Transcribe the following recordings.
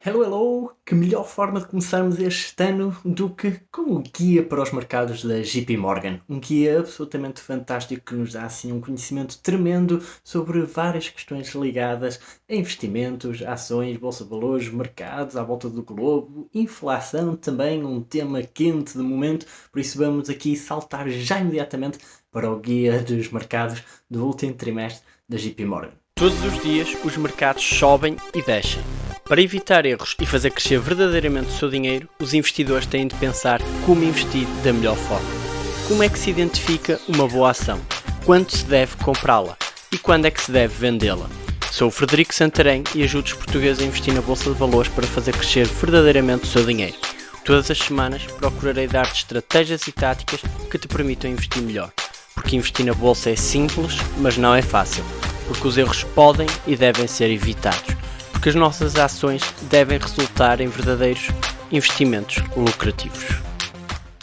Hello, hello! Que melhor forma de começarmos este ano do que com o guia para os mercados da JP Morgan. Um guia absolutamente fantástico que nos dá assim um conhecimento tremendo sobre várias questões ligadas a investimentos, ações, bolsa de valores, mercados à volta do globo, inflação também, um tema quente de momento, por isso vamos aqui saltar já imediatamente para o guia dos mercados do último trimestre da JP Morgan. Todos os dias os mercados sobem e descem. Para evitar erros e fazer crescer verdadeiramente o seu dinheiro, os investidores têm de pensar como investir da melhor forma. Como é que se identifica uma boa ação? Quando se deve comprá-la? E quando é que se deve vendê-la? Sou o Frederico Santarém e ajudo os portugueses a investir na Bolsa de Valores para fazer crescer verdadeiramente o seu dinheiro. Todas as semanas procurarei dar-te estratégias e táticas que te permitam investir melhor. Porque investir na Bolsa é simples, mas não é fácil. Porque os erros podem e devem ser evitados porque as nossas ações devem resultar em verdadeiros investimentos lucrativos.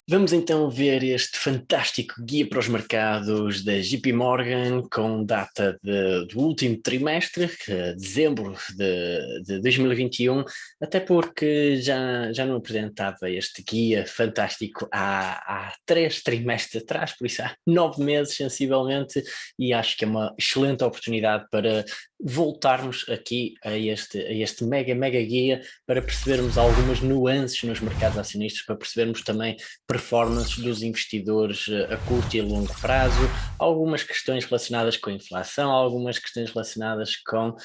Vamos então ver este fantástico guia para os mercados da JP Morgan com data de, do último trimestre, é dezembro de, de 2021, até porque já, já não apresentava este guia fantástico há, há três trimestres atrás, por isso há nove meses sensivelmente, e acho que é uma excelente oportunidade para voltarmos aqui a este, a este mega, mega guia para percebermos algumas nuances nos mercados acionistas, para percebermos também performances dos investidores eh, a curto e longo prazo, algumas questões relacionadas com a inflação, algumas questões relacionadas com uh,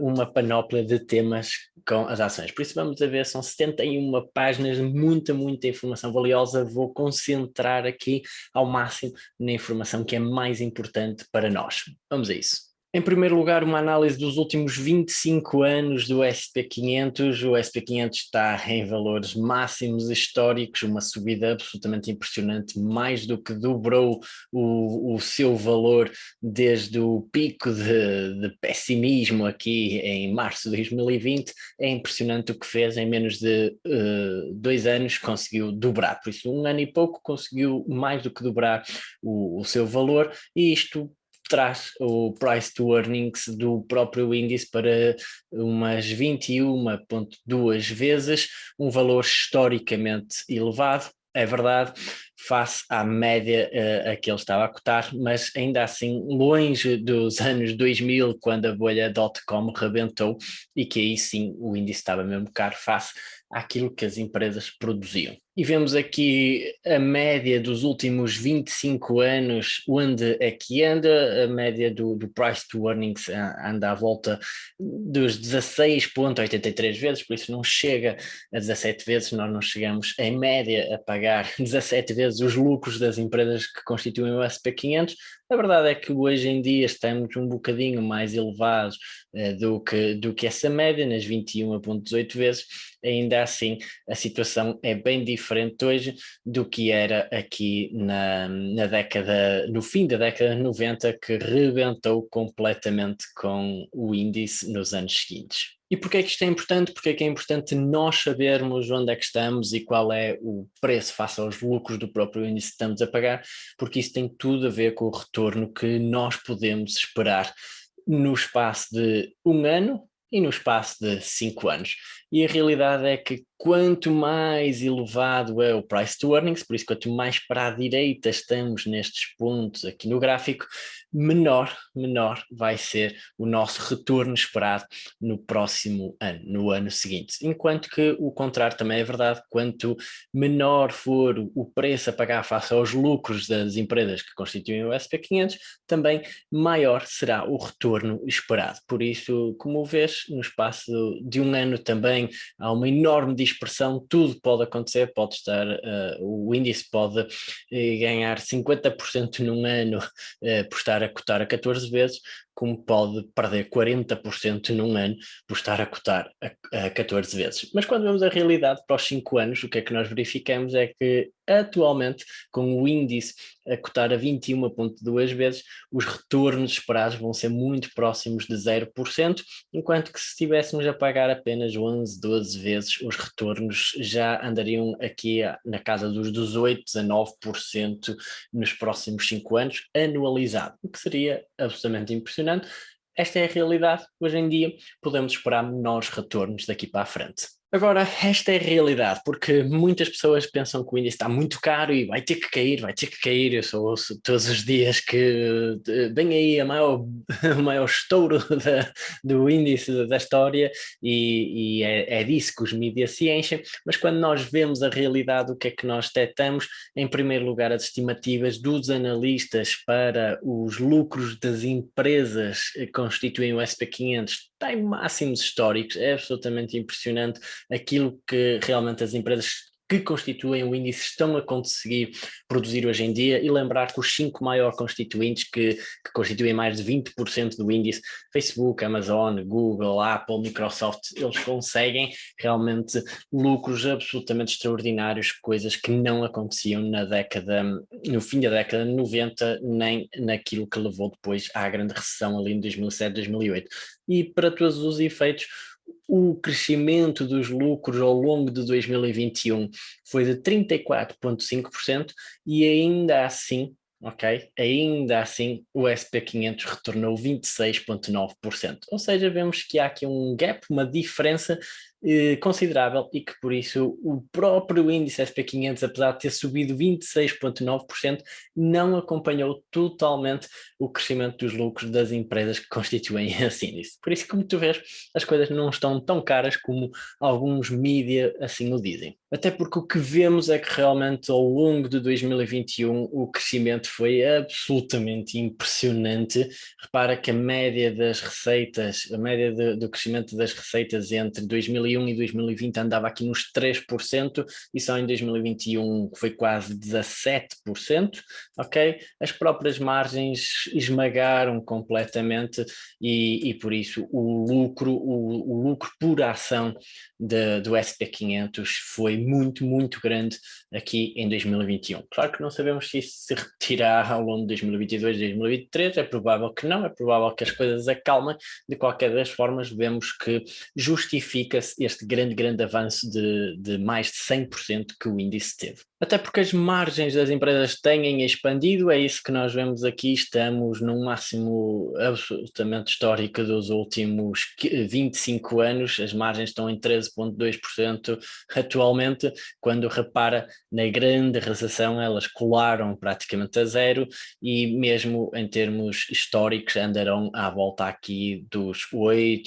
uma panóplia de temas com as ações. Por isso vamos a ver, são 71 páginas, muita, muita informação valiosa, vou concentrar aqui ao máximo na informação que é mais importante para nós. Vamos a isso. Em primeiro lugar, uma análise dos últimos 25 anos do SP500. O SP500 está em valores máximos históricos, uma subida absolutamente impressionante, mais do que dobrou o, o seu valor desde o pico de, de, pessimismo aqui em março de 2020. É impressionante o que fez em menos de uh, dois anos, conseguiu dobrar. Por isso, um ano e pouco conseguiu mais do que dobrar o, o seu valor e isto traz o price to earnings do próprio índice para umas 21.2 vezes, um valor historicamente elevado, é verdade, face à média uh, a que ele estava a cotar, mas ainda assim longe dos anos 2000, quando a bolha dot-com rebentou, e que aí sim o índice estava mesmo caro face àquilo que as empresas produziam. E vemos aqui a média dos últimos 25 anos, onde é que anda, a média do, do price to earnings anda à volta dos 16.83 vezes, por isso não chega a 17 vezes, nós não chegamos em média a pagar 17 vezes os lucros das empresas que constituem o SP500, a verdade é que hoje em dia estamos um bocadinho mais elevados uh, do, que, do que essa média, nas 21.18 vezes, ainda assim a situação é bem diferente hoje do que era aqui na, na década, no fim da década de 90, que rebentou completamente com o índice nos anos seguintes. E porquê é que isto é importante? Porque é que é importante nós sabermos onde é que estamos e qual é o preço face aos lucros do próprio índice que estamos a pagar, porque isso tem tudo a ver com o retorno que nós podemos esperar no espaço de um ano e no espaço de cinco anos. E a realidade é que quanto mais elevado é o price to earnings, por isso quanto mais para a direita estamos nestes pontos aqui no gráfico, menor, menor vai ser o nosso retorno esperado no próximo ano, no ano seguinte. Enquanto que o contrário também é verdade, quanto menor for o preço a pagar face aos lucros das empresas que constituem o SP500, também maior será o retorno esperado. Por isso, como vês, no espaço de um ano também há uma enorme dispersão, tudo pode acontecer, pode estar, uh, o índice pode uh, ganhar 50% num ano uh, por estar a cotar a 14 vezes, como pode perder 40% num ano por estar a cotar a, a 14 vezes. Mas quando vemos a realidade para os 5 anos, o que é que nós verificamos é que atualmente, com o índice a cotar a 21.2 vezes, os retornos esperados vão ser muito próximos de 0%, enquanto que se estivéssemos a pagar apenas 11, 12 vezes, os retornos já andariam aqui na casa dos 18, 19% nos próximos 5 anos, anualizado, o que seria absolutamente impressionante esta é a realidade. Hoje em dia podemos esperar menores retornos daqui para a frente. Agora, esta é a realidade, porque muitas pessoas pensam que o índice está muito caro e vai ter que cair, vai ter que cair. Eu só ouço todos os dias que vem aí a maior, o maior estouro da, do índice da história e, e é, é, disso que os mídias se enchem. Mas quando nós vemos a realidade, o que é que nós detectamos? Em primeiro lugar, as estimativas dos analistas para os lucros das empresas que constituem o SP500 tem máximos históricos, é absolutamente impressionante aquilo que realmente as empresas que constituem o índice estão a conseguir produzir hoje em dia e lembrar que os cinco maiores constituintes que, que constituem mais de 20% do índice, Facebook, Amazon, Google, Apple, Microsoft, eles conseguem realmente lucros absolutamente extraordinários, coisas que não aconteciam na década, no fim da década de 90, nem naquilo que levou depois à grande recessão ali em 2007, 2008. E para todos os efeitos, o crescimento dos lucros ao longo de 2021 foi de 34,5% e ainda assim, ok, ainda assim o SP500 retornou 26,9%. Ou seja, vemos que há aqui um gap, uma diferença eh, considerável e que por isso o próprio índice SP500, apesar de ter subido 26,9%, não acompanhou totalmente o crescimento dos lucros das empresas que constituem esse índice. Por isso, como tu vês, as coisas não estão tão caras como alguns mídia assim o dizem. Até porque o que vemos é que realmente ao longo de 2021 o crescimento foi absolutamente impressionante. Repara que a média das receitas, a média de, do crescimento das receitas entre 2021 2001 e 2020 andava aqui nos 3% e só em 2021 foi quase 17%, ok? As próprias margens esmagaram completamente e, e por isso o lucro, o, o lucro por ação de, do SP500 foi muito, muito grande aqui em 2021. Claro que não sabemos se isso se repetirá ao longo de 2022, 2023, é provável que não, é provável que as coisas acalmem, de qualquer das formas vemos que justifica-se este grande, grande avanço de, de mais de 100% que o índice teve. Até porque as margens das empresas têm expandido, é isso que nós vemos aqui, estamos num máximo absolutamente histórico dos últimos 25 anos, as margens estão em 13,2% atualmente, quando repara na grande recessão elas colaram praticamente a zero e mesmo em termos históricos andarão à volta aqui dos 8%,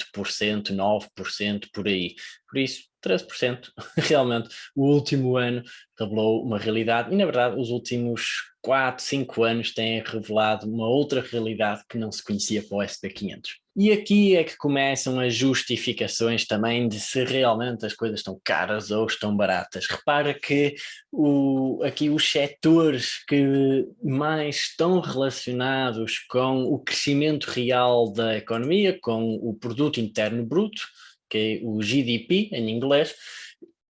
9% por aí. Por isso, 13%, realmente, o último ano revelou uma realidade e, na verdade, os últimos 4, 5 anos têm revelado uma outra realidade que não se conhecia para o SP500. E aqui é que começam as justificações também de se realmente as coisas estão caras ou estão baratas. Repara que o, aqui os setores que mais estão relacionados com o crescimento real da economia, com o produto interno bruto, que é o GDP em inglês,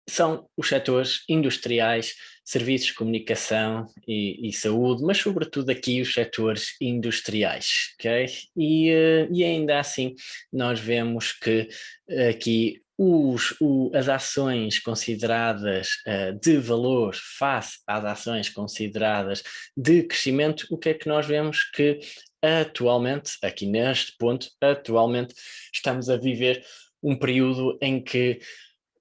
são os setores industriais, serviços comunicação e, e, saúde, mas sobretudo aqui os setores industriais, ok? E, uh, e ainda assim nós vemos que aqui os, o, as ações consideradas uh, de valor face às ações consideradas de crescimento, o que é que nós vemos que atualmente, aqui neste ponto, atualmente estamos a viver um período em que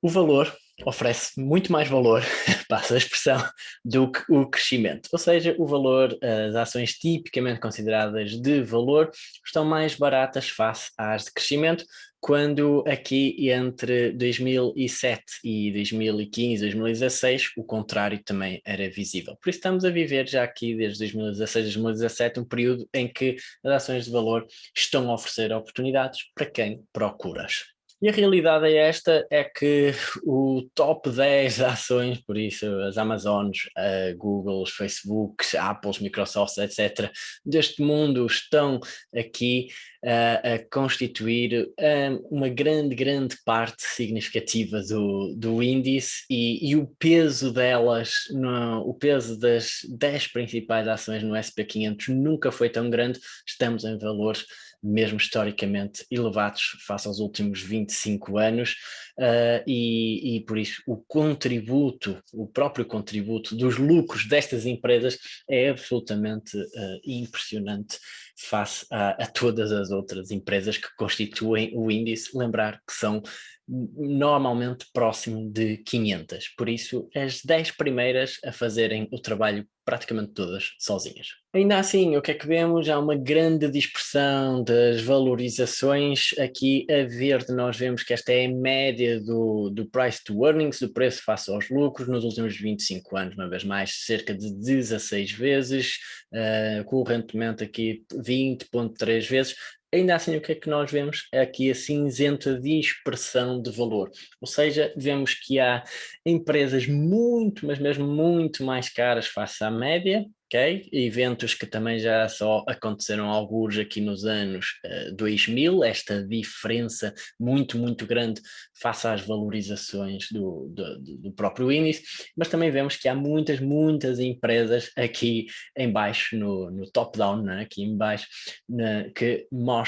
o valor oferece muito mais valor, passa a expressão, do que o crescimento. Ou seja, o valor, as ações tipicamente consideradas de valor estão mais baratas face às de crescimento, quando aqui entre 2007 e 2015, 2016, o contrário também era visível. Por isso estamos a viver já aqui desde 2016, 2017, um período em que as ações de valor estão a oferecer oportunidades para quem procuras. E a realidade é esta, é que o top 10 ações, por isso as Amazones, a Google, os Facebooks, Apples, Microsofts, etc., deste mundo estão aqui a constituir um, uma grande, grande parte significativa do, do índice e, e o peso delas, no, o peso das 10 principais ações no SP500 nunca foi tão grande, estamos em valores mesmo historicamente elevados face aos últimos 25 anos uh, e, e por isso o contributo, o próprio contributo dos lucros destas empresas é absolutamente uh, impressionante face a, a, todas as outras empresas que constituem o índice, lembrar que são normalmente próximo de 500, por isso as 10 primeiras a fazerem o trabalho praticamente todas sozinhas. Ainda assim, o que é que vemos? Há uma grande dispersão das valorizações. Aqui a verde nós vemos que esta é a média do, do price to earnings, do preço face aos lucros, nos últimos 25 anos, uma vez mais, cerca de 16 vezes, uh, correntemente aqui 20.3 vezes, Ainda assim, o que é que nós vemos? É aqui a cinzenta dispersão de valor. Ou seja, vemos que há empresas muito, mas mesmo muito mais caras face à média, ok? Eventos que também já só aconteceram alguns aqui nos anos uh, eh, 2000, esta diferença muito, muito grande face às valorizações do, do, do, próprio índice, mas também vemos que há muitas, muitas empresas aqui em baixo, no, no top-down, né? aqui em baixo, né? que mostram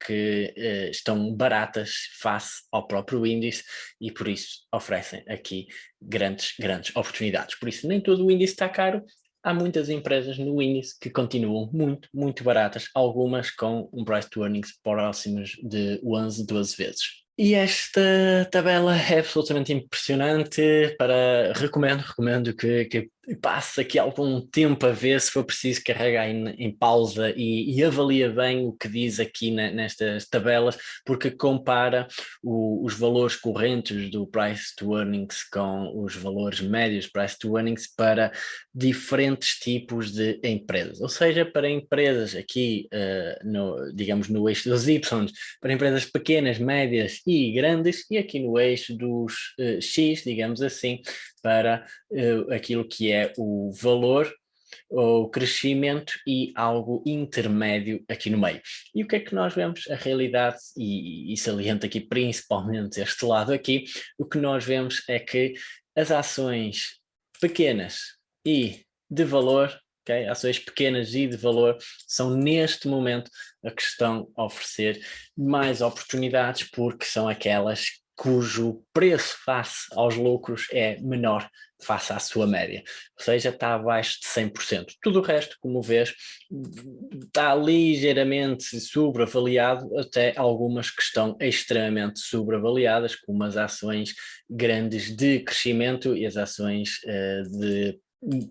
que uh, estão baratas face ao próprio índice e por isso oferecem aqui grandes, grandes oportunidades. Por isso nem todo o índice está caro, há muitas empresas no índice que continuam muito, muito baratas, algumas com um price to earnings próximos de 11, 12 vezes. E esta tabela é absolutamente impressionante, para recomendo, recomendo que, que passe aqui algum tempo a ver se for preciso carregar em, em pausa e, e, avalia bem o que diz aqui na, nestas tabelas, porque compara o, os valores correntes do price to earnings com os valores médios price to earnings para diferentes tipos de empresas, ou seja, para empresas aqui, uh, no, digamos no eixo dos Y, para empresas pequenas, médias e grandes, e aqui no eixo dos uh, X, digamos assim, para uh, aquilo que é o valor, o crescimento e algo intermédio aqui no meio. E o que é que nós vemos? A realidade, e, e saliento aqui principalmente este lado aqui, o que nós vemos é que as ações pequenas e de valor Okay? Ações pequenas e de valor são neste momento a que estão a oferecer mais oportunidades porque são aquelas cujo preço face aos lucros é menor face à sua média, ou seja, está abaixo de 100%. Tudo o resto, como vês, está ligeiramente sobreavaliado, até algumas que estão extremamente sobreavaliadas, como as ações grandes de crescimento e as ações uh, de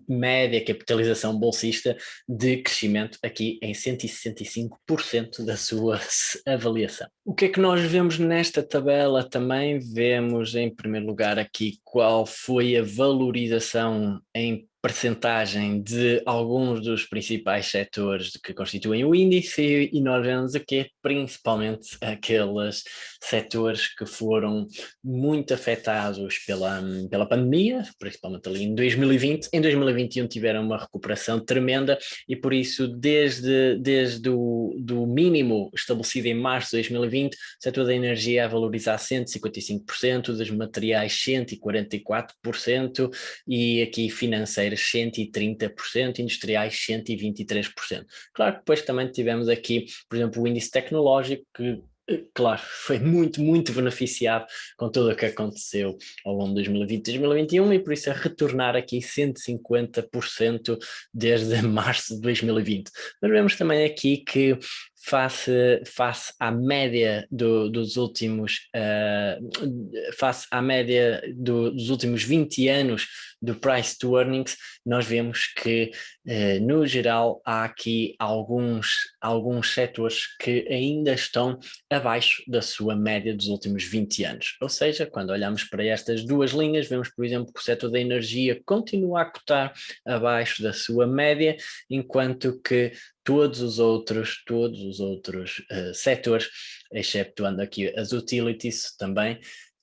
média capitalização bolsista de crescimento aqui em 165% da sua avaliação. O que é que nós vemos nesta tabela também? Vemos em primeiro lugar aqui qual foi a valorização em percentagem de alguns dos principais setores que constituem o índice e nós vemos aqui principalmente aqueles setores que foram muito afetados pela, pela pandemia, principalmente ali em 2020. Em 2021 tiveram uma recuperação tremenda e por isso desde, desde o do mínimo estabelecido em março de 2020, o setor da energia a valorizar 155%, dos materiais 144% e aqui financeiro 130%, industriais 123%. Claro que depois também tivemos aqui, por exemplo, o índice tecnológico que eh, claro, foi muito, muito beneficiado com tudo o que aconteceu ao longo de 2020 e 2021 e por isso é retornar aqui 150% desde março de 2020. Mas vemos também aqui que face, face à média do, dos últimos uh, face à média do, dos últimos 20 anos do price to earnings, nós vemos que uh, no geral há aqui alguns, alguns setores que ainda estão abaixo da sua média dos últimos 20 anos. Ou seja, quando olhamos para estas duas linhas, vemos por exemplo que o setor da energia continua a cotar abaixo da sua média, enquanto que todos os outros, todos os outros uh, setores, exceptuando aqui as utilities também,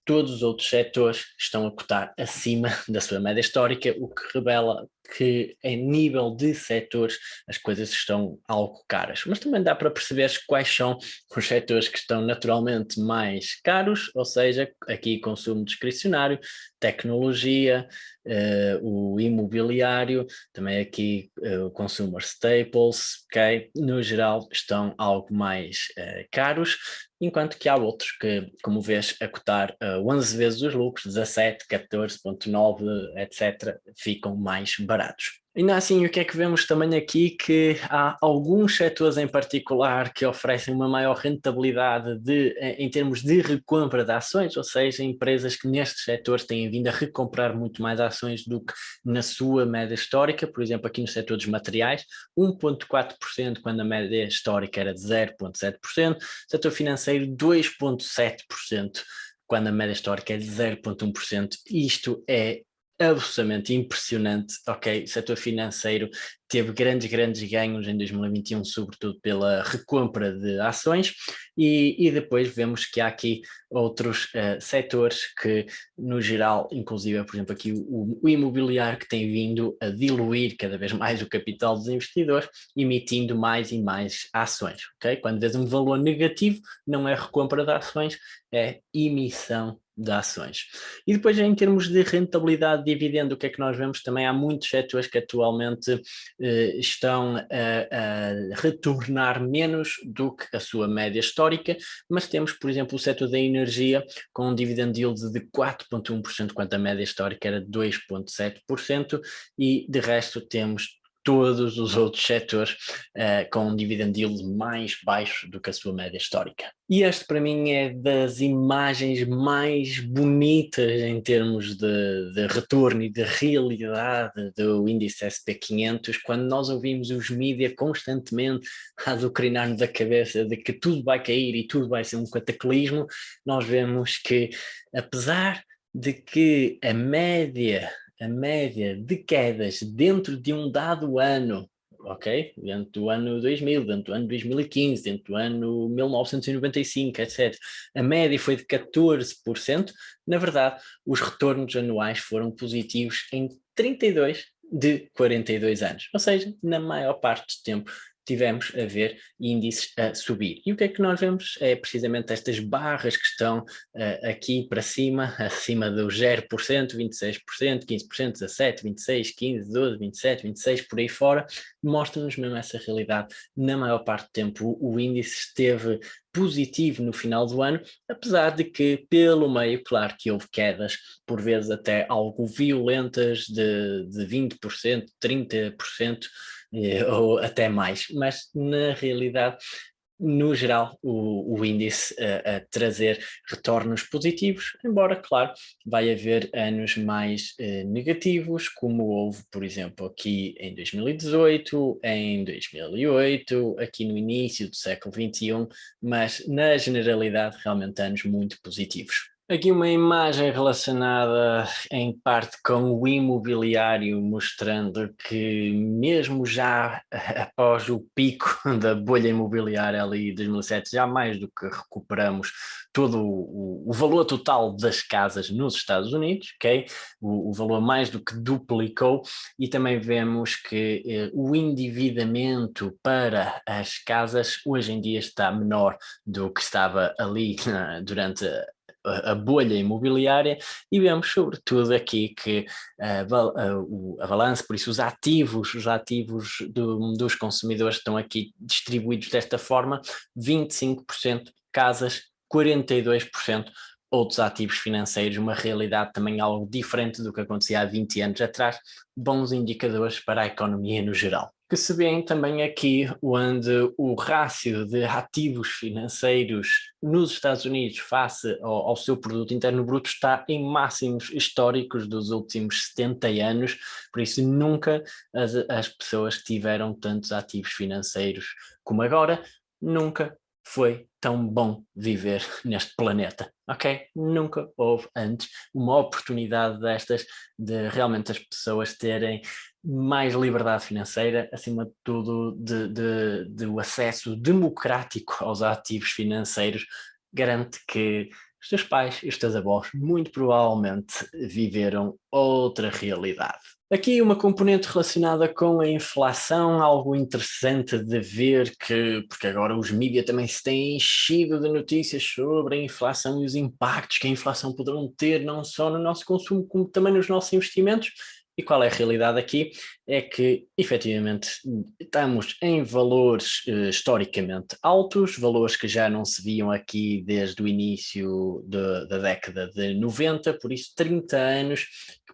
todos os outros setores estão a cotar acima da sua média histórica, o que revela que em nível de setores as coisas estão algo caras, mas também dá para perceber quais são os setores que estão naturalmente mais caros, ou seja, aqui consumo discricionário, tecnologia, uh, o imobiliário, também aqui uh, o consumer staples, ok? No geral estão algo mais uh, caros, enquanto que há outros que, como vês, a cotar uh, 11 vezes os lucros, 17, 14.9, etc., ficam mais baratos. Ainda assim, o que é que vemos também aqui? Que há alguns setores em particular que oferecem uma maior rentabilidade de, eh, em termos de recompra de ações, ou seja, empresas que nestes setores têm vindo a recomprar muito mais ações do que na sua média histórica, por exemplo, aqui no setor dos materiais, 1.4% quando a média histórica era de 0.7%, setor financeiro 2.7% quando a média histórica é de 0.1%. Isto é absolutamente impressionante, ok, o setor financeiro teve grandes, grandes ganhos em 2021, sobretudo pela recompra de ações, e, e depois vemos que há aqui outros uh, setores que, no geral, inclusive, por exemplo, aqui o, o, imobiliário que tem vindo a diluir cada vez mais o capital dos investidores, emitindo mais e mais ações, ok? Quando vês um valor negativo, não é recompra de ações, é emissão de ações. E depois em termos de rentabilidade de dividendo, o que é que nós vemos? Também há muitos setores que atualmente eh, estão a, a, retornar menos do que a sua média histórica, mas temos, por exemplo, o setor da energia com um dividend yield de 4.1%, quanto a média histórica era 2.7%, e de resto temos todos os outros setores uh, com um dividend yield mais baixo do que a sua média histórica. E este para mim é das imagens mais bonitas em termos de, de retorno e de realidade do índice SP500, quando nós ouvimos os mídias constantemente a azucrinar-nos a cabeça de que tudo vai cair e tudo vai ser um cataclismo, nós vemos que apesar de que a média a média de quedas dentro de um dado ano, ok? Dentro do ano 2000, dentro do ano 2015, dentro do ano 1995, etc. A média foi de 14%. Na verdade, os retornos anuais foram positivos em 32 de 42 anos. Ou seja, na maior parte do tempo tivemos a ver índices a subir. E o que é que nós vemos? É precisamente estas barras que estão uh, aqui para cima, acima do 0%, 26%, 15%, 17%, 26%, 15%, 12%, 27%, 26%, por aí fora, mostram-nos mesmo essa realidade. Na maior parte do tempo o, o índice esteve positivo no final do ano, apesar de que pelo meio, claro que houve quedas, por vezes até algo violentas de, de 20%, 30%, eh, ou até mais, mas na realidade no geral, o, o índice a, a, trazer retornos positivos, embora, claro, vai haver anos mais eh, negativos, como houve, por exemplo, aqui em 2018, em 2008, aqui no início do século XXI, mas na generalidade realmente anos muito positivos. Aqui uma imagem relacionada em parte com o imobiliário, mostrando que mesmo já após o pico da bolha imobiliária ali de 2007, já mais do que recuperamos todo o, o valor total das casas nos Estados Unidos? O, o, valor mais do que duplicou e também vemos que eh, o endividamento para as casas hoje em dia está menor do que estava ali durante a, bolha imobiliária e vemos sobretudo aqui que a, a, a balança, por isso os ativos, os ativos do, dos consumidores estão aqui distribuídos desta forma, 25% casas, 42% outros ativos financeiros, uma realidade também algo diferente do que acontecia há 20 anos atrás, bons indicadores para a economia no geral. Que se vê também aqui onde o rácio de ativos financeiros nos Estados Unidos face ao, ao, seu produto interno bruto está em máximos históricos dos últimos 70 anos, por isso nunca as, as pessoas tiveram tantos ativos financeiros como agora, nunca foi tão bom viver neste planeta, ok? Nunca houve antes uma oportunidade destas de realmente as pessoas terem mais liberdade financeira, acima de tudo de, de, de o acesso democrático aos ativos financeiros, garante que os teus pais e os teus avós muito provavelmente viveram outra realidade. Aqui uma componente relacionada com a inflação, algo interessante de ver que, porque agora os mídias também se têm enchido de notícias sobre a inflação e os impactos que a inflação poderão ter não só no nosso consumo como também nos nossos investimentos, e qual é a realidade aqui? É que, efetivamente, estamos em valores uh, historicamente altos, valores que já não se viam aqui desde o início de, da década de 90, por isso 30 anos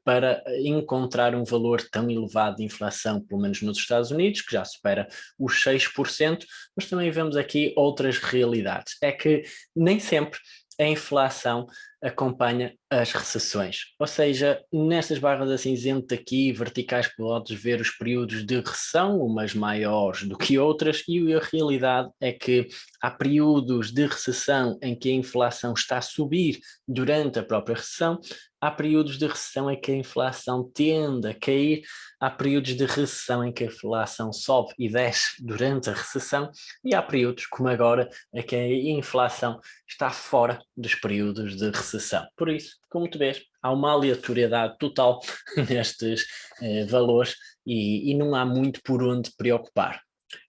para encontrar um valor tão elevado de inflação, pelo menos nos Estados Unidos, que já supera os 6%, mas também vemos aqui outras realidades. É que nem sempre a inflação acompanha as recessões. Ou seja, nestas barras de cinzento aqui, verticais, podes ver os períodos de recessão, umas maiores do que outras, e a realidade é que há períodos de recessão em que a inflação está a subir durante a própria recessão, há períodos de recessão em que a inflação tende a cair, há períodos de recessão em que a inflação sobe e desce durante a recessão, e há períodos, como agora, em que a inflação está fora dos períodos de recessão. Por isso, como tu vês, há uma aleatoriedade total nestes eh, valores e, e não há muito por onde preocupar.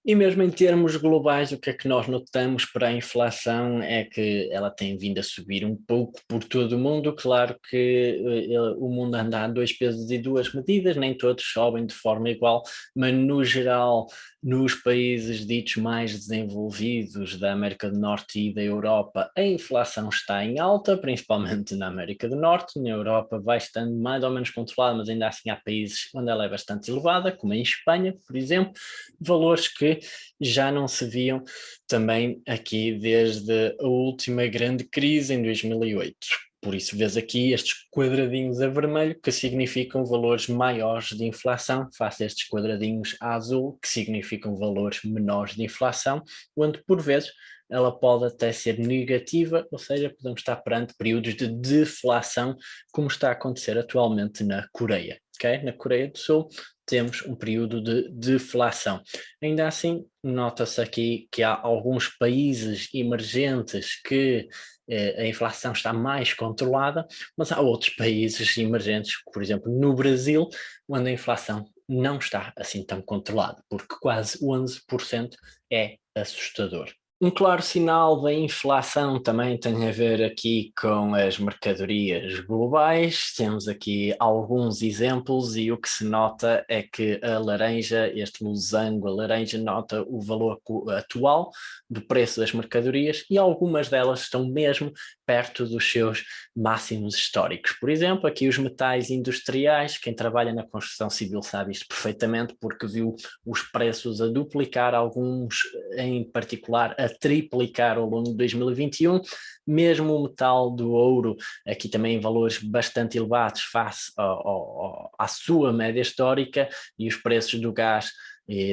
E mesmo em termos globais, o que é que nós notamos para a inflação é que ela tem vindo a subir um pouco por todo o mundo. Claro que uh, o mundo anda a dois pesos e duas medidas, nem todos sobem de forma igual, mas no geral, nos países ditos mais desenvolvidos da América do Norte e da Europa, a inflação está em alta, principalmente na América do Norte. Na Europa vai estando mais ou menos controlada, mas ainda assim há países onde ela é bastante elevada, como em Espanha, por exemplo, valores que já não se viam também aqui desde a última grande crise em 2008. Por isso vês aqui estes quadradinhos a vermelho que significam valores maiores de inflação, face a estes quadradinhos a azul que significam valores menores de inflação, onde por vezes ela pode até ser negativa, ou seja, podemos estar perante períodos de deflação, como está a acontecer atualmente na Coreia. Okay? Na Coreia do Sul temos um período de deflação. Ainda assim, nota-se aqui que há alguns países emergentes que eh, a inflação está mais controlada, mas há outros países emergentes, por exemplo, no Brasil, onde a inflação não está assim tão controlada, porque quase 11% é assustador. Um claro sinal da inflação também tem a ver aqui com as mercadorias globais. Temos aqui alguns exemplos e o que se nota é que a laranja, este losango, a laranja nota o valor atual do preço das mercadorias e algumas delas estão mesmo perto dos seus máximos históricos. Por exemplo, aqui os metais industriais, quem trabalha na construção civil sabe isto perfeitamente porque viu os preços a duplicar, alguns em particular a triplicar ao longo de 2021, mesmo o metal do ouro, aqui também em valores bastante elevados face ao, ao, à sua média histórica e os preços do gás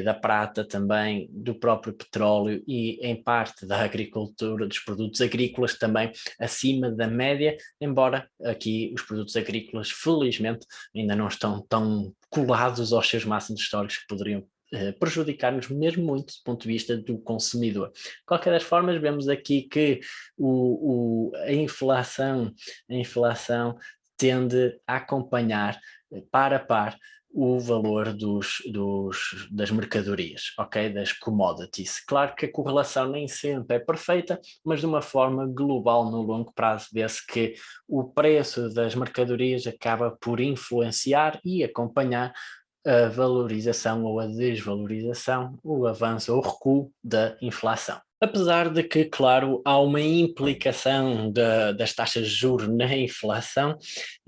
da prata também, do próprio petróleo e em parte da agricultura, dos produtos agrícolas também acima da média, embora aqui os produtos agrícolas felizmente ainda não estão tão colados aos seus máximos históricos que poderiam eh, prejudicar-nos mesmo muito do ponto de vista do consumidor. De qualquer das formas, vemos aqui que o, o, a inflação, a inflação tende a acompanhar eh, par a par o valor dos, dos, das mercadorias, ok? Das commodities. Claro que a correlação nem sempre é perfeita, mas de uma forma global no longo prazo vê-se que o preço das mercadorias acaba por influenciar e acompanhar a valorização ou a desvalorização, o avanço ou recuo da inflação. Apesar de que, claro, há uma implicação de, das taxas de juros na inflação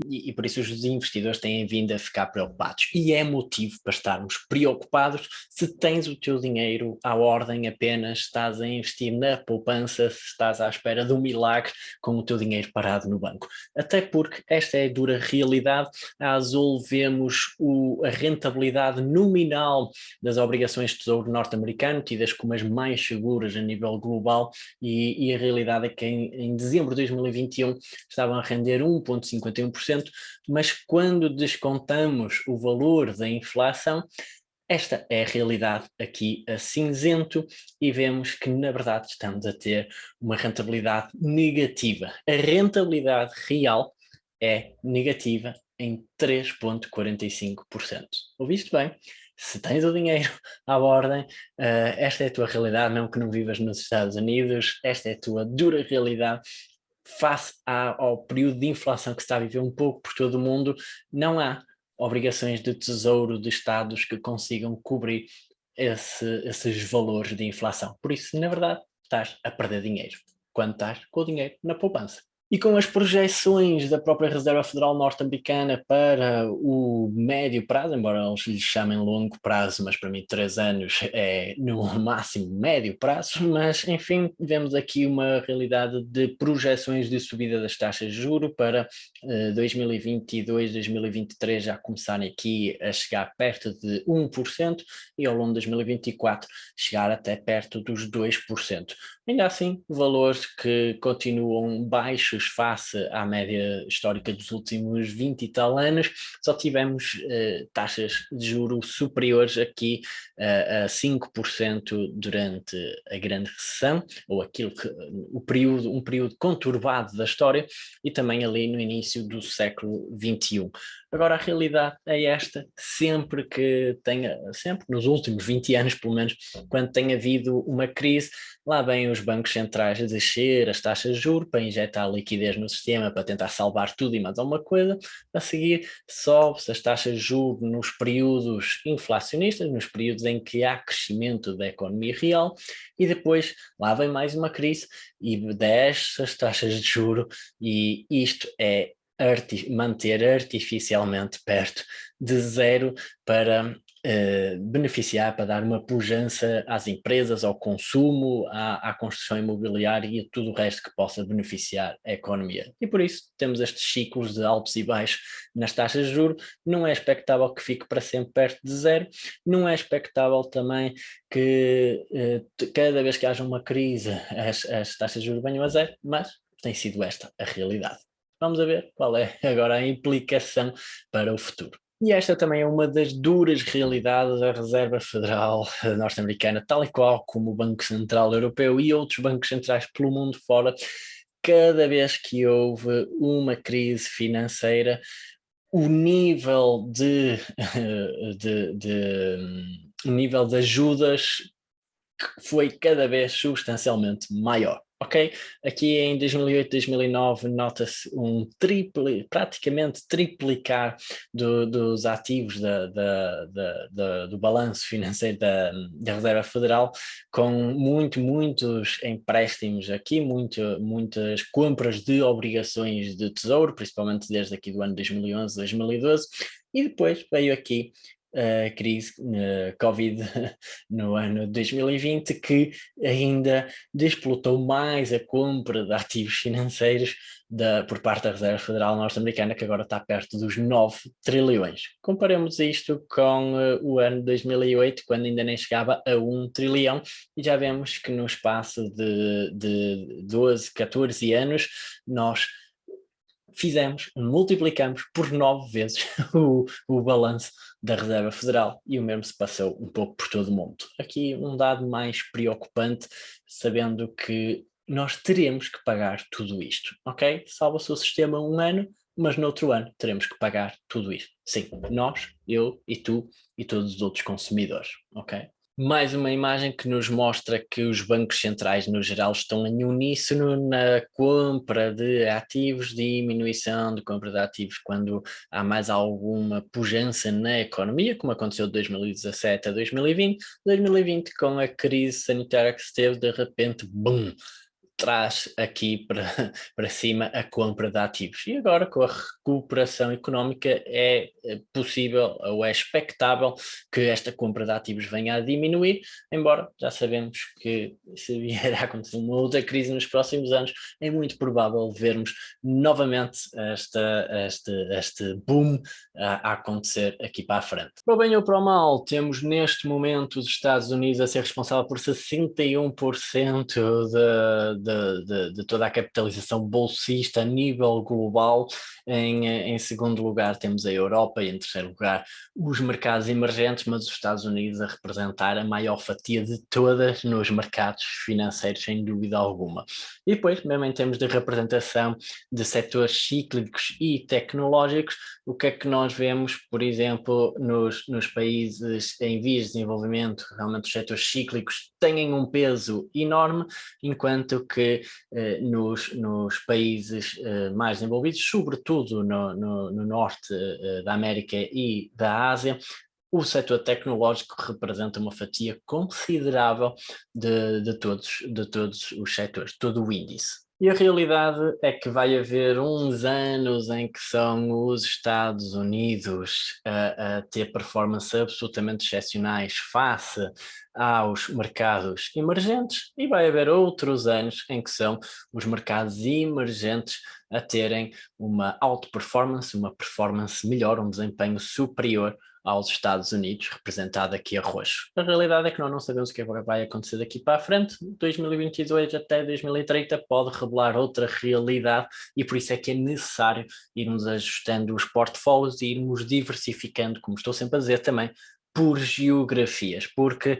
e, e, por isso os investidores têm vindo a ficar preocupados. E é motivo para estarmos preocupados se tens o teu dinheiro à ordem apenas, estás a investir na poupança, se estás à espera de um milagre com o teu dinheiro parado no banco. Até porque esta é a dura realidade. A Azul vemos o, a rentabilidade nominal das obrigações de tesouro norte-americano, tidas como as mais seguras a nível nível global e, e a realidade é que em, em, dezembro de 2021 estavam a render 1,51%, mas quando descontamos o valor da inflação, esta é a realidade aqui a cinzento e vemos que na verdade estamos a ter uma rentabilidade negativa. A rentabilidade real é negativa em 3,45%. Ouviste bem? Se tens o dinheiro à ordem, uh, esta é a tua realidade, mesmo que não vivas nos Estados Unidos, esta é a tua dura realidade, face ao período de inflação que se está a viver um pouco por todo o mundo, não há obrigações de tesouro de Estados que consigam cobrir esse, esses valores de inflação. Por isso, na verdade, estás a perder dinheiro, quando estás com o dinheiro na poupança. E com as projeções da própria Reserva Federal Norte-Americana para o médio prazo, embora eles lhe chamem longo prazo, mas para mim três anos é no máximo médio prazo, mas enfim, vemos aqui uma realidade de projeções de subida das taxas de juro para uh, 2022, 2023 já começarem aqui a chegar perto de 1% e ao longo de 2024 chegar até perto dos 2%. Ainda assim, valores que continuam baixos face à média histórica dos últimos 20 e tal anos, só tivemos uh, taxas de juro superiores aqui uh, a 5% durante a grande recessão, ou aquilo que, o período, um período conturbado da história, e também ali no início do século XXI. Agora a realidade é esta, sempre que tenha, sempre nos últimos 20 anos pelo menos, quando tem havido uma crise, lá vêm os bancos centrais a descer as taxas de juros para injetar liquidez no sistema, para tentar salvar tudo e mais alguma coisa, a seguir sobe-se as taxas de juros nos períodos inflacionistas, nos períodos em que há crescimento da economia real, e depois lá vem mais uma crise e desce as taxas de juro e isto é manter artificialmente perto de zero para uh, beneficiar, para dar uma pujança às empresas, ao consumo, à, à, construção imobiliária e a tudo o resto que possa beneficiar a economia. E por isso temos estes ciclos de altos e baixos nas taxas de juros, não é expectável que fique para sempre perto de zero, não é expectável também que uh, cada vez que haja uma crise as, as taxas de juros venham a zero, mas tem sido esta a realidade. Vamos a ver qual é agora a implicação para o futuro. E esta também é uma das duras realidades da Reserva Federal norte-americana, tal e qual como o Banco Central Europeu e outros bancos centrais pelo mundo fora, cada vez que houve uma crise financeira, o nível de, de, de, o nível de ajudas foi cada vez substancialmente maior ok? Aqui em 2008, 2009 nota-se um triple, praticamente triplicar do, dos ativos da, da, da, do balanço financeiro da, da Reserva Federal, com muito, muitos empréstimos aqui, muito, muitas compras de obrigações de tesouro, principalmente desde aqui do ano 2011, 2012, e depois veio aqui a crise uh, Covid no ano 2020, que ainda desplotou mais a compra de ativos financeiros da, por parte da Reserva Federal Norte-Americana, que agora está perto dos 9 trilhões. Comparemos isto com uh, o ano 2008, quando ainda nem chegava a 1 trilhão, e já vemos que no espaço de, de 12, 14 anos, nós fizemos, multiplicamos por nove vezes o, o balanço da Reserva Federal e o mesmo se passou um pouco por todo o mundo. Aqui um dado mais preocupante, sabendo que nós teremos que pagar tudo isto, ok? Salva-se o sistema um ano, mas no outro ano teremos que pagar tudo isto. Sim, nós, eu e tu e todos os outros consumidores, ok? Mais uma imagem que nos mostra que os bancos centrais no geral estão em uníssono na compra de ativos, diminuição de compra de ativos quando há mais alguma pujança na economia, como aconteceu de 2017 a 2020, 2020 com a crise sanitária que se teve, de repente, bum, traz aqui para, para cima a compra de ativos. E agora com a recuperação económica é, é possível ou é expectável que esta compra de ativos venha a diminuir, embora já sabemos que se vier a acontecer uma outra crise nos próximos anos, é muito provável vermos novamente esta, este, este boom a, a acontecer aqui para a frente. Para o bem ou para o mal, temos neste momento os Estados Unidos a ser responsável por 61% de, de, de, de, toda a capitalização bolsista a nível global. Em, em segundo lugar temos a Europa e em terceiro lugar os mercados emergentes, mas os Estados Unidos a representar a maior fatia de todas nos mercados financeiros, sem dúvida alguma. E depois, mesmo em termos de representação de setores cíclicos e tecnológicos, o que é que nós vemos, por exemplo, nos, nos países em vias de desenvolvimento, realmente os setores cíclicos têm um peso enorme, enquanto que eh, nos, nos países eh, mais desenvolvidos, sobretudo no, no, no norte eh, da América e da Ásia, o setor tecnológico representa uma fatia considerável de, de, todos, de todos os setores, todo o índice. E a realidade é que vai haver uns anos em que são os Estados Unidos a, a ter performances absolutamente excepcionais face aos mercados emergentes e vai haver outros anos em que são os mercados emergentes a terem uma alta performance, uma performance melhor, um desempenho superior aos Estados Unidos, representado aqui a roxo. A realidade é que nós não sabemos o que vai acontecer daqui para a frente, 2022 até 2030 pode revelar outra realidade e por isso é que é necessário irmos ajustando os portfólios e irmos diversificando, como estou sempre a dizer também, por geografias, porque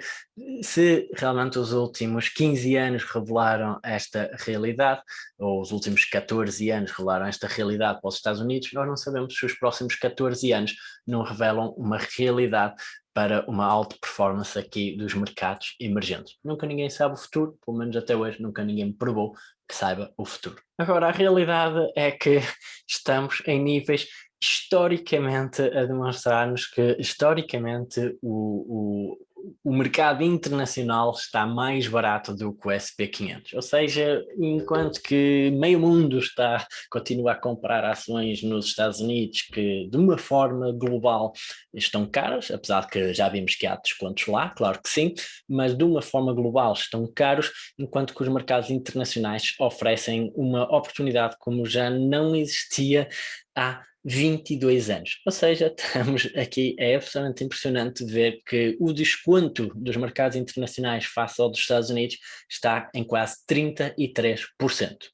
se realmente os últimos 15 anos revelaram esta realidade, ou os últimos 14 anos revelaram esta realidade para os Estados Unidos, nós não sabemos se os próximos 14 anos não revelam uma realidade para uma alta performance aqui dos mercados emergentes. Nunca ninguém sabe o futuro, pelo menos até hoje nunca ninguém provou que saiba o futuro. Agora, a realidade é que estamos em níveis historicamente a demonstrar-nos que historicamente o, o, o mercado internacional está mais barato do que o SP500, ou seja, enquanto que meio mundo está, continua a comprar ações nos Estados Unidos que de uma forma global estão caras, apesar que já vimos que há descontos lá, claro que sim, mas de uma forma global estão caros, enquanto que os mercados internacionais oferecem uma oportunidade como já não existia há 22 anos. Ou seja, estamos aqui, é absolutamente impressionante ver que o desconto dos mercados internacionais face ao dos Estados Unidos está em quase 33%.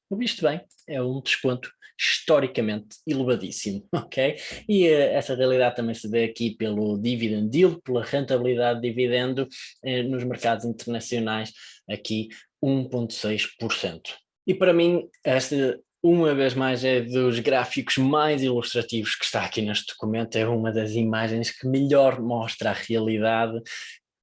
O visto bem, é um desconto historicamente elevadíssimo, ok? E uh, essa realidade também se vê aqui pelo dividend yield, pela rentabilidade de dividendo eh, nos mercados internacionais, aqui 1.6%. E para mim, esta uma vez mais é dos gráficos mais ilustrativos que está aqui neste documento, é uma das imagens que melhor mostra a realidade.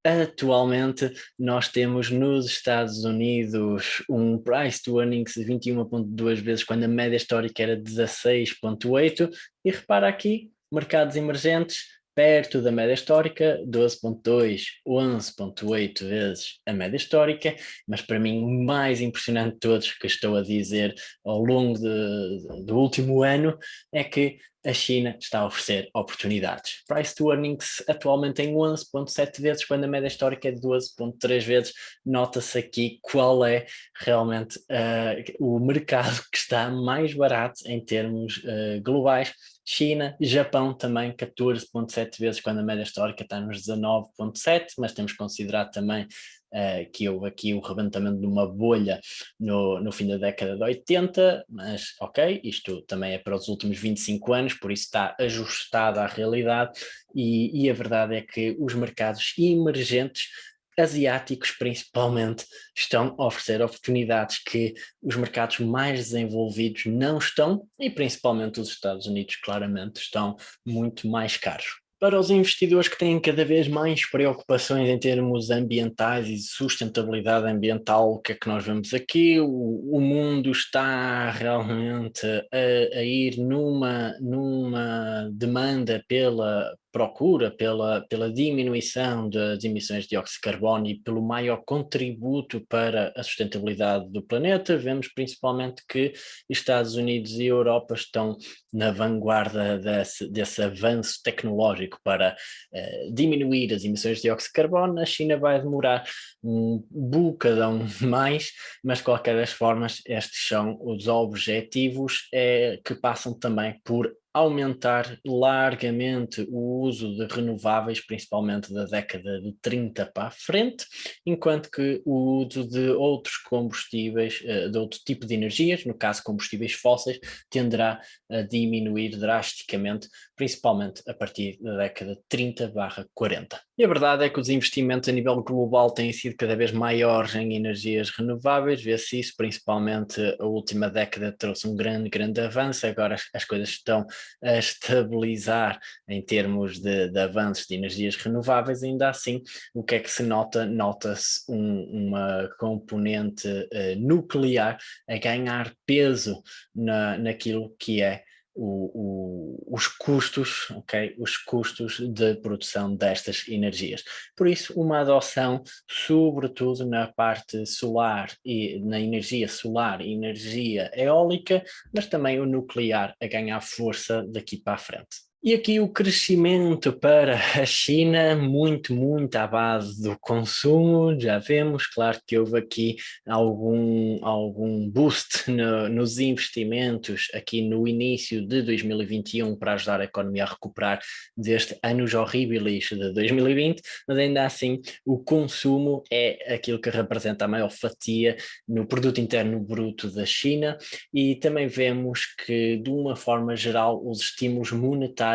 Atualmente nós temos nos Estados Unidos um price to earnings de 21.2 vezes quando a média histórica era 16.8 e repara aqui, mercados emergentes perto da média histórica, 12.2, 11.8 vezes a média histórica, mas para mim o mais impressionante de todos que estou a dizer ao longo de, do último ano é que a China está a oferecer oportunidades. Price to earnings atualmente em 11.7 vezes, quando a média histórica é de 12.3 vezes. Nota-se aqui qual é realmente uh, o mercado que está mais barato em termos uh, globais China, Japão também 14.7 vezes, quando a média histórica está nos 19.7, mas temos que considerar também uh, que houve aqui o rebentamento de uma bolha no, no fim da década de 80, mas ok, isto também é para os últimos 25 anos, por isso está ajustado à realidade e, e a verdade é que os mercados emergentes asiáticos principalmente estão a oferecer oportunidades que os mercados mais desenvolvidos não estão e principalmente os Estados Unidos claramente estão muito mais caros. Para os investidores que têm cada vez mais preocupações em termos ambientais e sustentabilidade ambiental, o que é que nós vemos aqui? O, o mundo está realmente a, a ir numa, numa demanda pela, procura pela, pela diminuição das emissões de dióxido de carbono e pelo maior contributo para a sustentabilidade do planeta, vemos principalmente que Estados Unidos e Europa estão na vanguarda desse, desse avanço tecnológico para uh, diminuir as emissões de dióxido de carbono, a China vai demorar um bocadão mais, mas de qualquer das formas estes são os objetivos é, que passam também por aumentar largamente o uso de renováveis, principalmente da década de 30 para a frente, enquanto que o uso de outros combustíveis, eh, de outro tipo de energias, no caso combustíveis fósseis, tenderá a diminuir drasticamente, principalmente a partir da década de 30 barra 40. E a verdade é que os investimentos a nível global têm sido cada vez maiores em energias renováveis, vê-se isso, principalmente a última década trouxe um grande, grande avanço, agora as, as coisas estão a estabilizar em termos de, de, avanços de energias renováveis, ainda assim, o que é que se nota? Nota-se um, uma componente uh, nuclear a ganhar peso na, naquilo que é o, o, os custos, ok? Os custos de produção destas energias. Por isso, uma adoção, sobretudo na parte solar e na energia solar e energia eólica, mas também o nuclear a ganhar força daqui para a frente. E aqui o crescimento para a China, muito, muito à base do consumo, já vemos, claro que houve aqui algum, algum boost no, nos investimentos aqui no início de 2021 para ajudar a economia a recuperar deste anos horríveis de 2020, mas ainda assim o consumo é aquilo que representa a maior fatia no produto interno bruto da China. E também vemos que de uma forma geral os estímulos monetários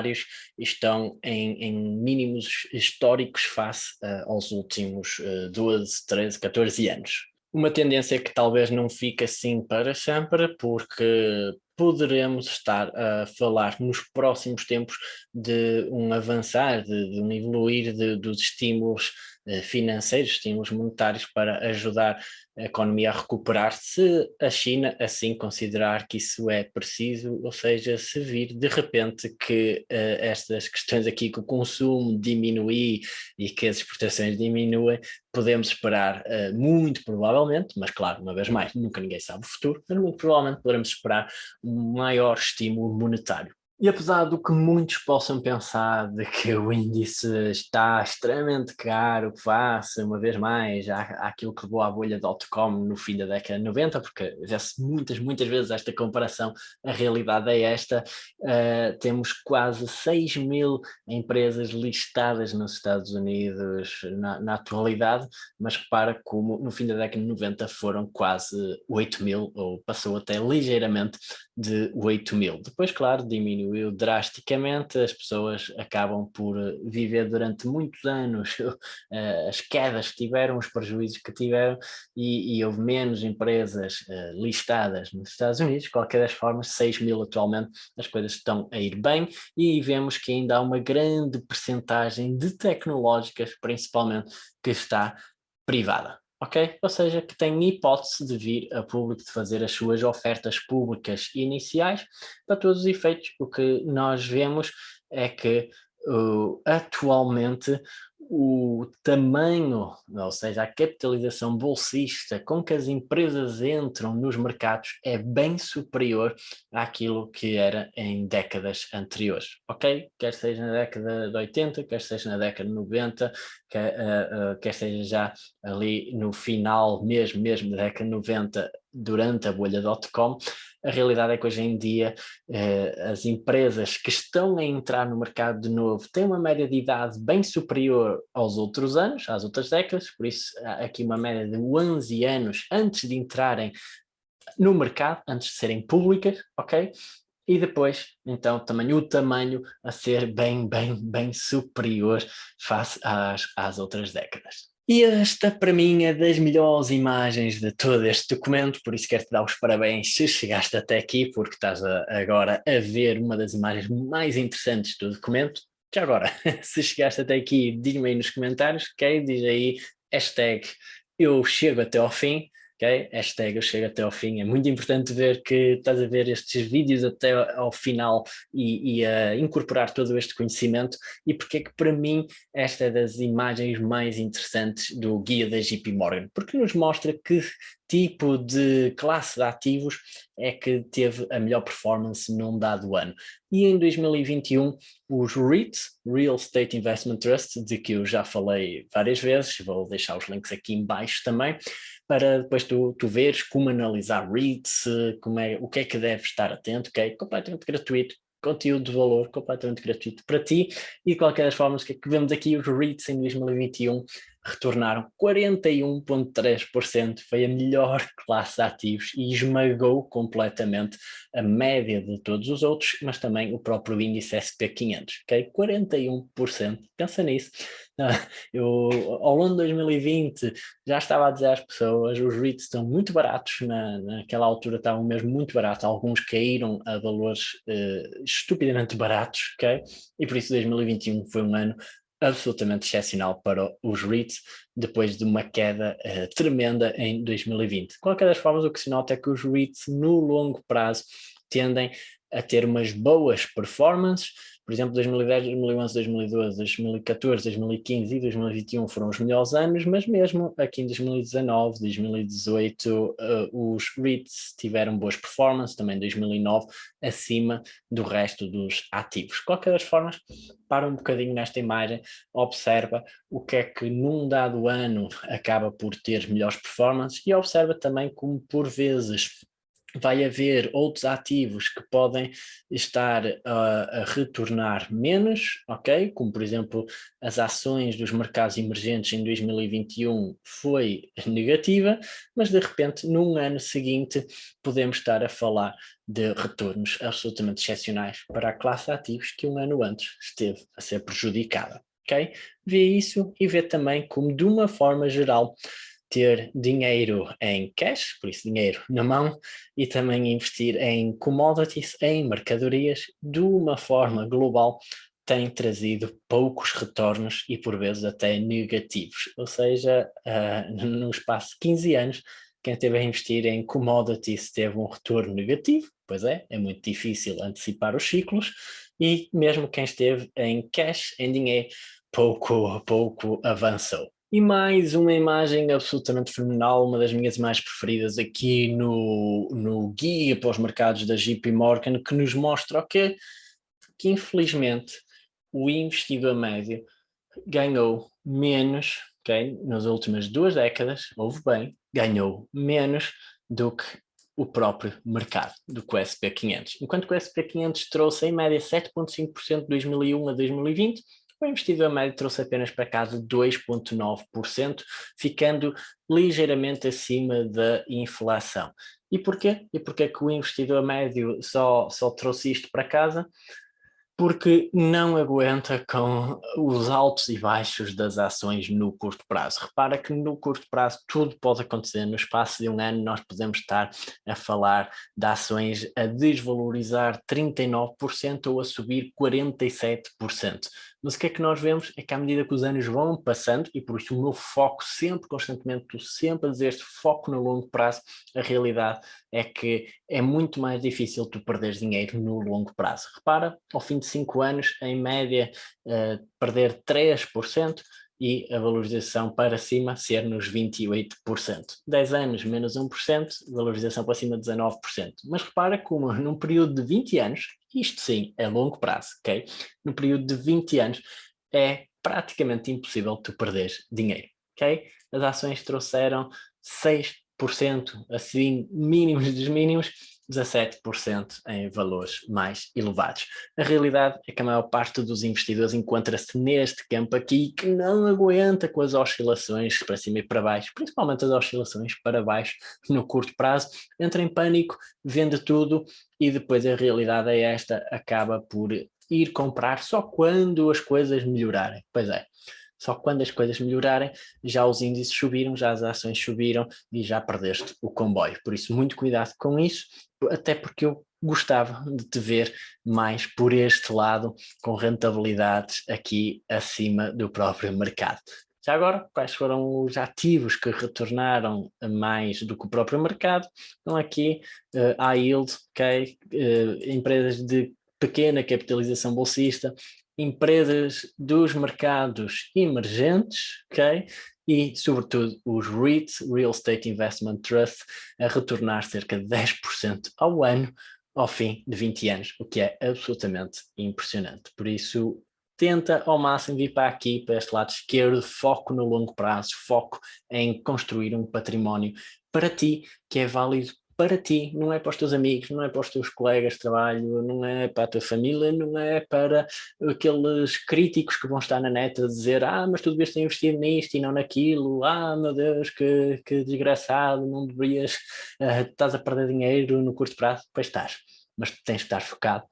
estão em, em mínimos históricos face uh, aos últimos uh, 12, 13, 14 anos. Uma tendência que talvez não fique assim para sempre, porque poderemos estar a falar nos próximos tempos de um avançar, de, de um evoluir de, dos estímulos financeiros, estímulos monetários para ajudar a economia a recuperar, se a China assim considerar que isso é preciso, ou seja, se vir de repente que uh, estas questões aqui, que o consumo diminui e que as exportações diminuem, podemos esperar uh, muito provavelmente, mas claro, uma vez mais, nunca ninguém sabe o futuro, mas muito provavelmente poderemos esperar um maior estímulo monetário. E apesar do que muitos possam pensar de que o índice está extremamente caro, face, uma vez mais, àquilo que levou à bolha dot-com no fim da década de 90, porque já se muitas, muitas vezes esta comparação, a realidade é esta, uh, temos quase 6 mil empresas listadas nos Estados Unidos na, na atualidade, mas repara como no fim da década de 90 foram quase 8 mil, ou passou até ligeiramente de 8 mil. Depois, claro, diminuiu diminuiu drasticamente, as pessoas acabam por eh, viver durante muitos anos eh, as quedas que tiveram, os prejuízos que tiveram e, e houve menos empresas uh, listadas nos Estados Unidos, de qualquer das formas 6 mil atualmente as coisas estão a ir bem e vemos que ainda há uma grande percentagem de tecnológicas principalmente que está privada ok? Ou seja, que tem hipótese de vir a público de fazer as suas ofertas públicas iniciais, para todos os efeitos, o que nós vemos é que uh, atualmente o tamanho, ou seja, a capitalização bolsista com que as empresas entram nos mercados é bem superior àquilo que era em décadas anteriores, ok? Quer seja na década de 80, quer seja na década de 90, quer, uh, uh, quer seja já ali no final mesmo, mesmo da década de 90, durante a bolha dot-com, a realidade é que hoje em dia eh, as empresas que estão a entrar no mercado de novo têm uma média de idade bem superior aos outros anos, às outras décadas, por isso há aqui uma média de 11 anos antes de entrarem no mercado, antes de serem públicas, ok? E depois, então, também o tamanho a ser bem, bem, bem superior face às, às outras décadas. E esta, para mim, é das melhores imagens de todo este documento, por isso quero-te dar os parabéns se chegaste até aqui, porque estás a, agora a ver uma das imagens mais interessantes do documento. Já agora, se chegaste até aqui, diz-me aí nos comentários, ok? Diz aí, hashtag eu chego até ao fim, ok? Hashtag eu chego até ao fim. É muito importante ver que estás a ver estes vídeos até ao final e, e a incorporar todo este conhecimento e porque é que para mim esta é das imagens mais interessantes do guia da JP Morgan, porque nos mostra que tipo de classe de ativos é que teve a melhor performance num dado ano. E em 2021, os REITs, Real Estate Investment Trust, de que eu já falei várias vezes, vou deixar os links aqui em baixo também, para depois tu, tu veres como analisar REITs, como é, o que é que deves estar atento, ok? Completamente gratuito, conteúdo de valor completamente gratuito para ti. E de qualquer das formas que, é que vemos aqui? Os REITs em 2021 retornaram 41,3%, foi a melhor classe de ativos e esmagou completamente a média de todos os outros, mas também o próprio índice SP500, ok? 41%, pensa nisso. Eu, ao longo de 2020 já estava a dizer às pessoas, os REITs estão muito baratos, na, naquela altura estavam mesmo muito baratos, alguns caíram a valores uh, estupidamente baratos, ok? E por isso 2021 foi um ano absolutamente excepcional para os REITs, depois de uma queda uh, tremenda em 2020. De qualquer das formas, o que se nota é que os REITs, no longo prazo, tendem a ter umas boas performances, por exemplo, 2010, 2011, 2012, 2014, 2015 e 2021 foram os melhores anos, mas mesmo aqui em 2019, 2018, uh, os REITs tiveram boas performances, também 2009, acima do resto dos ativos. De qualquer das formas, para um bocadinho nesta imagem, observa o que é que num dado ano acaba por ter melhores performances e observa também como por vezes vai haver outros ativos que podem estar a retornar menos, ok? Como por exemplo as ações dos mercados emergentes em 2021 foi negativa, mas de repente num ano seguinte podemos estar a falar de retornos absolutamente excepcionais para a classe de ativos que um ano antes esteve a ser prejudicada, ok? Vê isso e vê também como de uma forma geral ter dinheiro em cash, por isso dinheiro na mão, e também investir em commodities, em mercadorias, de uma forma global, tem trazido poucos retornos e por vezes até negativos. Ou seja, uh, no espaço de 15 anos, quem esteve a investir em commodities teve um retorno negativo, pois é, é muito difícil antecipar os ciclos, e mesmo quem esteve em cash, em dinheiro, pouco pouco avançou. E mais uma imagem absolutamente fenomenal, uma das minhas mais preferidas aqui no, no guia para os mercados da JP Morgan, que nos mostra o quê? Que infelizmente o investidor médio ganhou menos, ok? Nas últimas duas décadas, houve bem, ganhou menos do que o próprio mercado, do que o SP500. Enquanto que o SP500 trouxe em média 7,5% de 2001 a 2020, o investidor médio trouxe apenas para casa 2,9%, ficando ligeiramente acima da inflação. E porquê? E porquê que o investidor médio só, só trouxe isto para casa? porque não aguenta com os altos e baixos das ações no curto prazo. Repara que no curto prazo tudo pode acontecer, no espaço de um ano nós podemos estar a falar de ações a desvalorizar 39% ou a subir 47%. Mas o que é que nós vemos é que à medida que os anos vão passando, e por isso o meu foco sempre, constantemente, estou sempre a dizer este foco no longo prazo, a realidade é que é muito mais difícil tu perderes dinheiro no longo prazo. Repara, ao fim de 5 anos, em média, uh, perder 3%, e a valorização para cima ser nos 28%. 10 anos menos 1%, valorização para cima 19%. Mas repara como num período de 20 anos, isto sim é longo prazo, ok? No período de 20 anos é praticamente impossível tu perder dinheiro, ok? As ações trouxeram 6%, assim, mínimos dos mínimos, 17% em valores mais elevados. A realidade é que a maior parte dos investidores encontra-se neste campo aqui que não aguenta com as oscilações para cima e para baixo, principalmente as oscilações para baixo no curto prazo, entra em pânico, vende tudo e depois a realidade é esta, acaba por ir comprar só quando as coisas melhorarem. Pois é, só quando as coisas melhorarem, já os índices subiram, já as ações subiram e já perdeste o comboio. Por isso, muito cuidado com isso, até porque eu gostava de te ver mais por este lado, com rentabilidades aqui acima do próprio mercado. Já agora, quais foram os ativos que retornaram mais do que o próprio mercado? Então aqui, uh, high yield, okay, uh, empresas de pequena capitalização bolsista, empresas dos mercados emergentes, ok? E, sobretudo, os REITs, Real Estate Investment Trust, a retornar cerca de 10% ao ano ao fim de 20 anos, o que é absolutamente impressionante. Por isso, tenta ao máximo vir para aqui, para este lado esquerdo, foco no longo prazo, foco em construir um património para ti, que é válido para ti, não é para os teus amigos, não é para os teus colegas de trabalho, não é para a tua família, não é para aqueles críticos que vão estar na net a dizer ah, mas tu devias ter investido nisto e não naquilo, ah, meu Deus, que, que desgraçado, não deverias, uh, estás a perder dinheiro no curto prazo, pois estás, mas tens de estar focado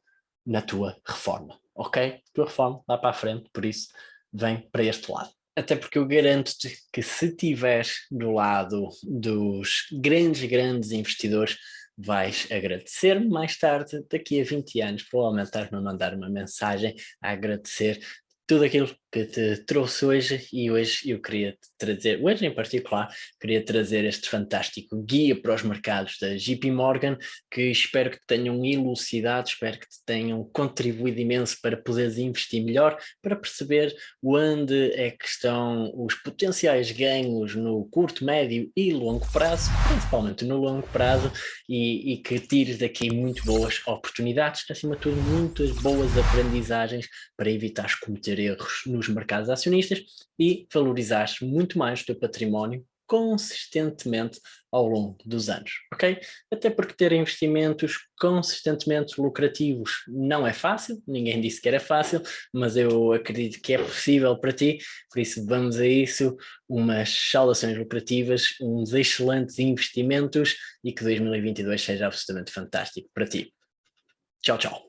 na tua reforma, ok? Tua reforma, lá para a frente, por isso, vem para este lado. Até porque eu garanto-te que se estiveres do lado dos grandes, grandes investidores, vais agradecer mais tarde, daqui a 20 anos, provavelmente estás-me a mandar uma mensagem a agradecer tudo aquilo que te trouxe hoje e hoje eu queria trazer, hoje em particular, queria trazer este fantástico guia para os mercados da JP Morgan, que espero que te tenham elucidado, espero que te tenham contribuído imenso para poderes investir melhor, para perceber onde é que estão os potenciais ganhos no curto, médio e longo prazo, principalmente no longo prazo, e, e que tires daqui muito boas oportunidades, acima de tudo muitas boas aprendizagens para evitar cometer erros no nos mercados acionistas e valorizares muito mais o teu património consistentemente ao longo dos anos, ok? Até porque ter investimentos consistentemente lucrativos não é fácil, ninguém disse que era fácil, mas eu acredito que é possível para ti, por isso vamos a isso, umas saudações lucrativas, uns excelentes investimentos e que 2022 seja absolutamente fantástico para ti. Tchau, tchau.